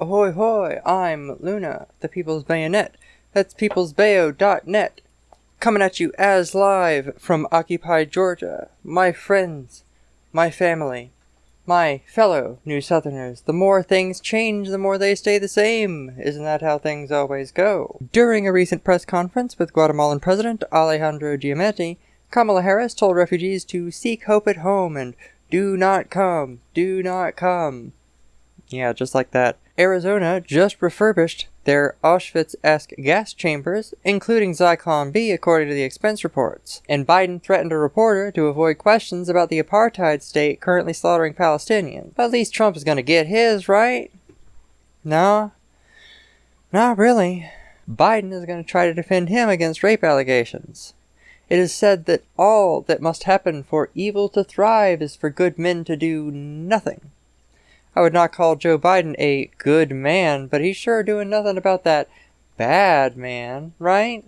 Ahoy hoy, I'm Luna, the People's Bayonet. That's peoplesbayo.net. Coming at you as live from occupied Georgia. My friends, my family, my fellow New Southerners. The more things change, the more they stay the same. Isn't that how things always go? During a recent press conference with Guatemalan President Alejandro Giammattei, Kamala Harris told refugees to seek hope at home and do not come, do not come. Yeah, just like that. Arizona just refurbished their Auschwitz-esque gas chambers, including Zyklon B according to the expense reports. And Biden threatened a reporter to avoid questions about the apartheid state currently slaughtering Palestinians. But at least Trump is gonna get his, right? No? Not really. Biden is going to try to defend him against rape allegations. It is said that all that must happen for evil to thrive is for good men to do nothing. I would not call Joe Biden a good man, but he's sure doing nothing about that bad man, right?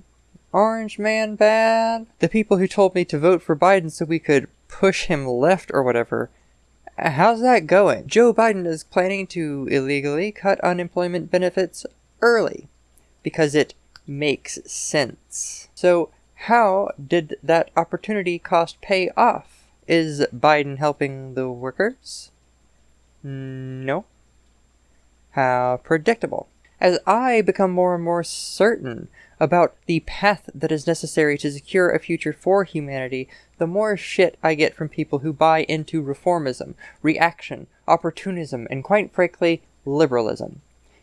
Orange man bad? The people who told me to vote for Biden so we could push him left or whatever. How's that going? Joe Biden is planning to illegally cut unemployment benefits early because it makes sense. So how did that opportunity cost pay off? Is Biden helping the workers? No. How predictable. As I become more and more certain about the path that is necessary to secure a future for humanity, the more shit I get from people who buy into reformism, reaction, opportunism, and quite frankly, liberalism.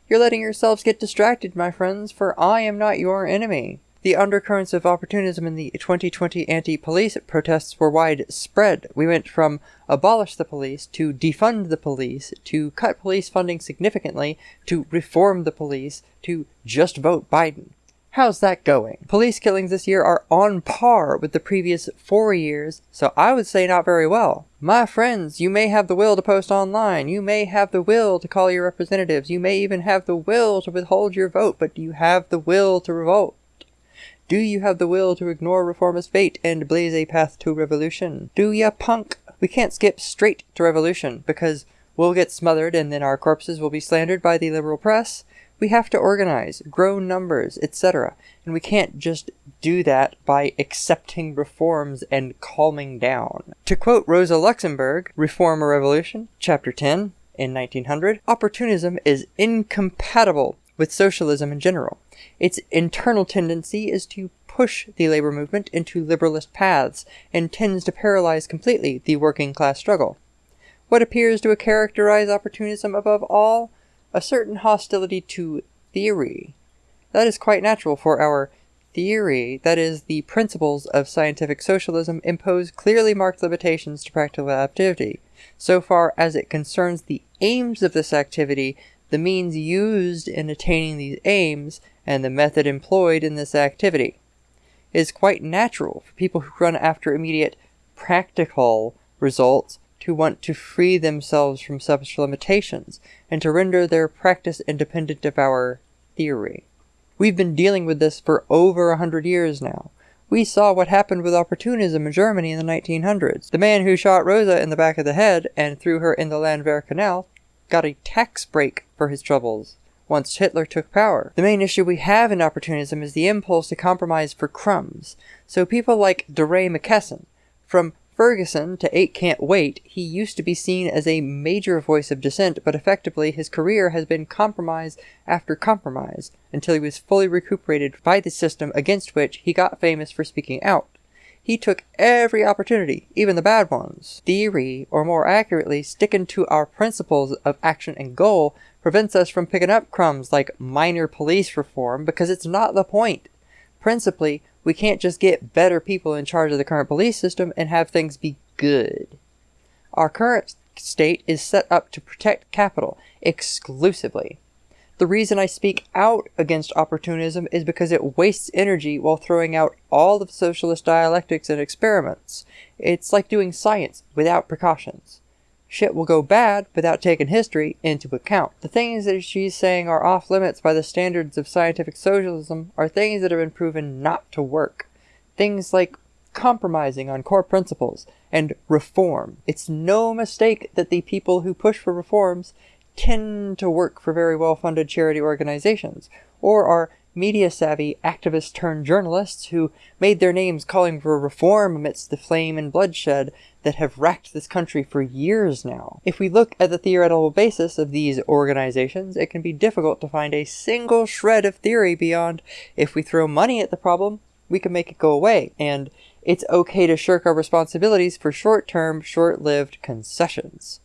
You're letting yourselves get distracted, my friends, for I am not your enemy. The undercurrents of opportunism in the 2020 anti-police protests were widespread. We went from abolish the police to defund the police to cut police funding significantly to reform the police to just vote Biden. How's that going? Police killings this year are on par with the previous four years, so I would say not very well. My friends, you may have the will to post online, you may have the will to call your representatives, you may even have the will to withhold your vote, but do you have the will to revolt? Do you have the will to ignore reformist fate and blaze a path to revolution? Do ya, punk? We can't skip straight to revolution, because we'll get smothered and then our corpses will be slandered by the liberal press. We have to organize, grow numbers, etc. And we can't just do that by accepting reforms and calming down. To quote Rosa Luxemburg, Reform or Revolution, Chapter 10, in 1900, opportunism is incompatible with socialism in general. Its internal tendency is to push the labor movement into liberalist paths and tends to paralyze completely the working class struggle. What appears to characterize opportunism above all? A certain hostility to theory. That is quite natural for our theory, that is, the principles of scientific socialism impose clearly marked limitations to practical activity, so far as it concerns the aims of this activity the means used in attaining these aims, and the method employed in this activity. It is quite natural for people who run after immediate practical results to want to free themselves from such limitations, and to render their practice independent of our theory. We've been dealing with this for over a hundred years now. We saw what happened with opportunism in Germany in the 1900s. The man who shot Rosa in the back of the head and threw her in the Landwehr Canal got a tax break for his troubles once Hitler took power. The main issue we have in opportunism is the impulse to compromise for crumbs. So people like DeRay McKesson, from Ferguson to Eight Can't Wait, he used to be seen as a major voice of dissent, but effectively his career has been compromise after compromise, until he was fully recuperated by the system against which he got famous for speaking out. He took every opportunity, even the bad ones. Theory, or more accurately, sticking to our principles of action and goal, prevents us from picking up crumbs like minor police reform because it's not the point. Principally, we can't just get better people in charge of the current police system and have things be good. Our current state is set up to protect capital exclusively. The reason I speak out against opportunism is because it wastes energy while throwing out all of socialist dialectics and experiments. It's like doing science without precautions. Shit will go bad without taking history into account. The things that she's saying are off limits by the standards of scientific socialism are things that have been proven not to work. Things like compromising on core principles and reform. It's no mistake that the people who push for reforms tend to work for very well funded charity organizations, or are media savvy activists turned journalists who made their names calling for reform amidst the flame and bloodshed that have racked this country for years now. If we look at the theoretical basis of these organizations, it can be difficult to find a single shred of theory beyond if we throw money at the problem, we can make it go away, and it's okay to shirk our responsibilities for short-term, short-lived concessions.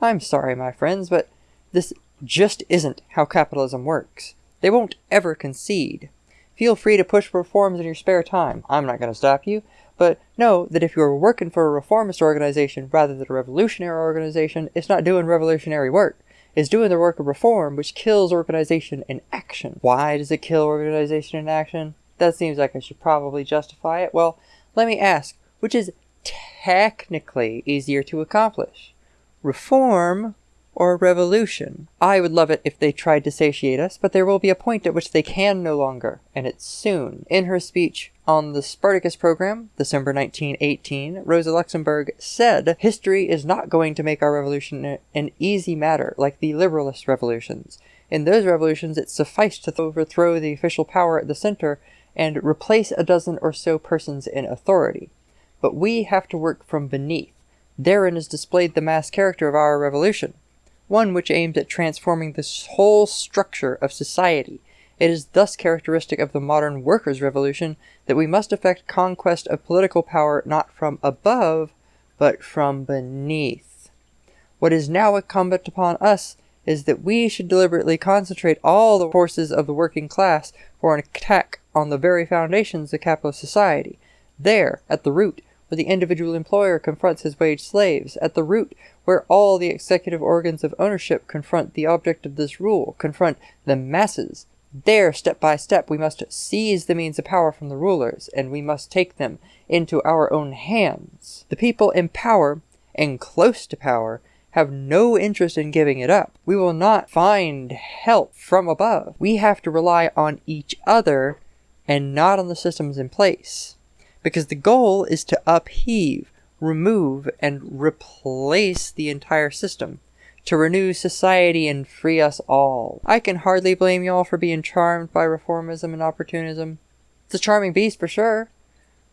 I'm sorry, my friends, but this just isn't how capitalism works. They won't ever concede. Feel free to push reforms in your spare time. I'm not going to stop you. But know that if you're working for a reformist organization rather than a revolutionary organization, it's not doing revolutionary work. It's doing the work of reform, which kills organization in action. Why does it kill organization in action? That seems like I should probably justify it. Well, let me ask, which is technically easier to accomplish? Reform or revolution. I would love it if they tried to satiate us, but there will be a point at which they can no longer, and it's soon. In her speech on the Spartacus program, December 1918, Rosa Luxemburg said, History is not going to make our revolution an easy matter like the liberalist revolutions. In those revolutions, it sufficed to overthrow the official power at the center and replace a dozen or so persons in authority. But we have to work from beneath. Therein is displayed the mass character of our revolution one which aims at transforming the whole structure of society. It is thus characteristic of the modern workers' revolution that we must effect conquest of political power not from above, but from beneath. What is now incumbent upon us is that we should deliberately concentrate all the forces of the working class for an attack on the very foundations of capitalist society. There, at the root, where the individual employer confronts his wage slaves, at the root where all the executive organs of ownership confront the object of this rule, confront the masses. There, step by step, we must seize the means of power from the rulers, and we must take them into our own hands. The people in power, and close to power, have no interest in giving it up. We will not find help from above. We have to rely on each other and not on the systems in place because the goal is to upheave, remove, and replace the entire system, to renew society and free us all. I can hardly blame y'all for being charmed by reformism and opportunism. It's a charming beast for sure.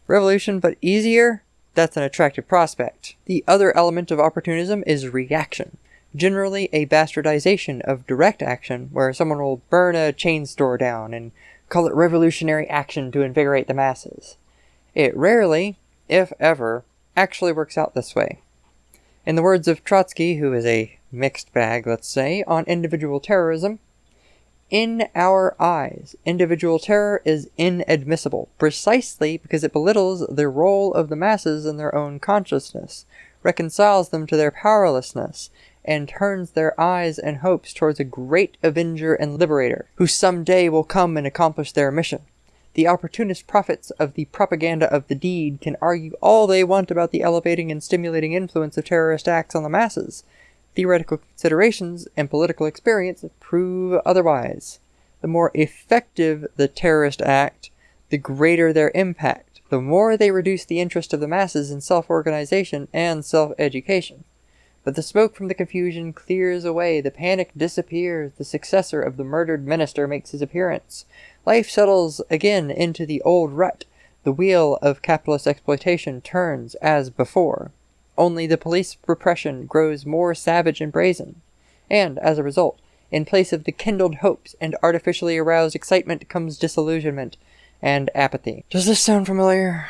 Revolution, but easier? That's an attractive prospect. The other element of opportunism is reaction generally a bastardization of direct action, where someone will burn a chain store down and call it revolutionary action to invigorate the masses. It rarely, if ever, actually works out this way. In the words of Trotsky, who is a mixed bag, let's say, on individual terrorism, in our eyes, individual terror is inadmissible, precisely because it belittles the role of the masses in their own consciousness, reconciles them to their powerlessness, and turns their eyes and hopes towards a great avenger and liberator, who some day will come and accomplish their mission. The opportunist prophets of the propaganda of the deed can argue all they want about the elevating and stimulating influence of terrorist acts on the masses. Theoretical considerations and political experience prove otherwise. The more effective the terrorist act, the greater their impact, the more they reduce the interest of the masses in self-organization and self-education. But the smoke from the confusion clears away, the panic disappears, the successor of the murdered minister makes his appearance. Life settles again into the old rut. The wheel of capitalist exploitation turns as before. Only the police repression grows more savage and brazen. And, as a result, in place of the kindled hopes and artificially aroused excitement comes disillusionment and apathy. Does this sound familiar?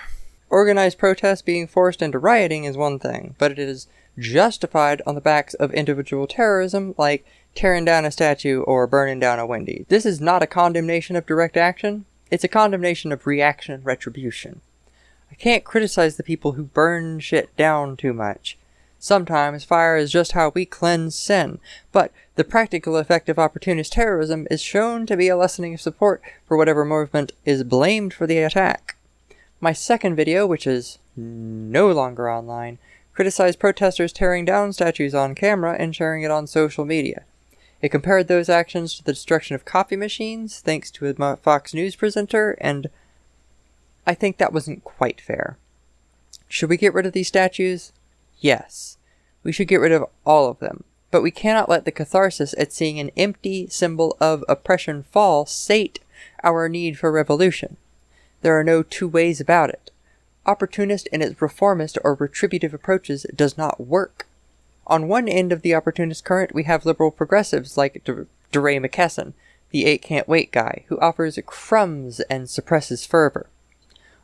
Organized protest being forced into rioting is one thing, but it is justified on the backs of individual terrorism like tearing down a statue or burning down a Wendy's. This is not a condemnation of direct action, it's a condemnation of reaction and retribution. I can't criticize the people who burn shit down too much. Sometimes fire is just how we cleanse sin, but the practical effect of opportunist terrorism is shown to be a lessening of support for whatever movement is blamed for the attack. My second video, which is no longer online, criticized protesters tearing down statues on camera and sharing it on social media. It compared those actions to the destruction of coffee machines, thanks to a Fox News presenter, and I think that wasn't quite fair. Should we get rid of these statues? Yes. We should get rid of all of them. But we cannot let the catharsis at seeing an empty symbol of oppression fall sate our need for revolution. There are no two ways about it. Opportunist in its reformist or retributive approaches does not work. On one end of the opportunist current, we have liberal progressives like DeRay McKesson, the eight can't wait guy, who offers crumbs and suppresses fervor.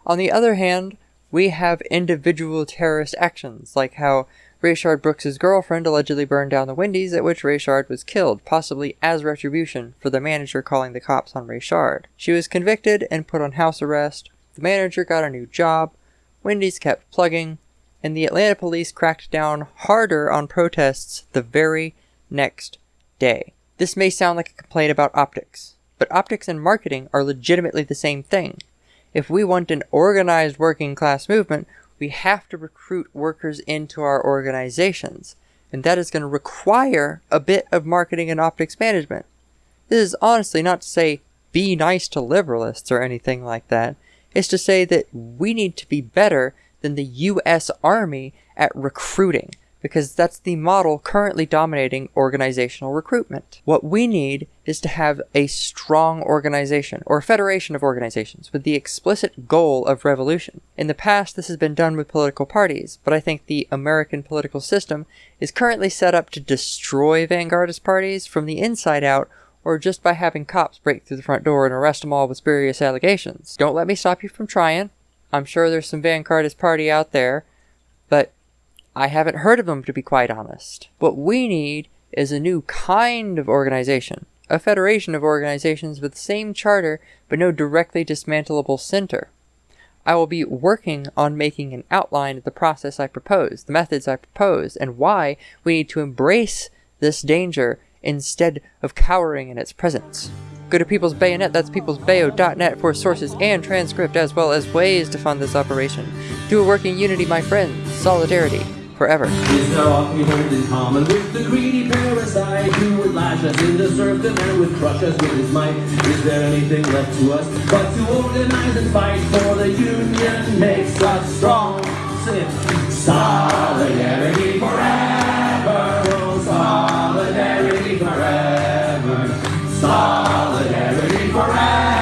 On the other hand, we have individual terrorist actions, like how Rayshard Brooks' girlfriend allegedly burned down the Wendy's at which Rayshard was killed, possibly as retribution for the manager calling the cops on Rayshard. She was convicted and put on house arrest. The manager got a new job. Wendy's kept plugging, and the Atlanta police cracked down harder on protests the very next day. This may sound like a complaint about optics, but optics and marketing are legitimately the same thing. If we want an organized working class movement, we have to recruit workers into our organizations, and that is going to require a bit of marketing and optics management. This is honestly not to say be nice to liberalists or anything like that. It's to say that we need to be better than the US Army at recruiting because that's the model currently dominating organizational recruitment. What we need is to have a strong organization or federation of organizations with the explicit goal of revolution. In the past, this has been done with political parties, but I think the American political system is currently set up to destroy vanguardist parties from the inside out or just by having cops break through the front door and arrest them all with spurious allegations. Don't let me stop you from trying. I'm sure there's some vanguardist party out there, but I haven't heard of them to be quite honest. What we need is a new kind of organization, a federation of organizations with the same charter but no directly dismantleable center. I will be working on making an outline of the process I propose, the methods I propose, and why we need to embrace this danger instead of cowering in its presence. Go to People's Bayonet, that's peoplesbayo.net for sources and transcript as well as ways to fund this operation. Do a working unity, my friends. Solidarity forever. We in common with the greedy parasite who would lash us into serfdom and would crush us with his might? Is there anything left to us but to organize and fight for the union makes us strong? Solidarity. Solidarity forever. Solidarity forever.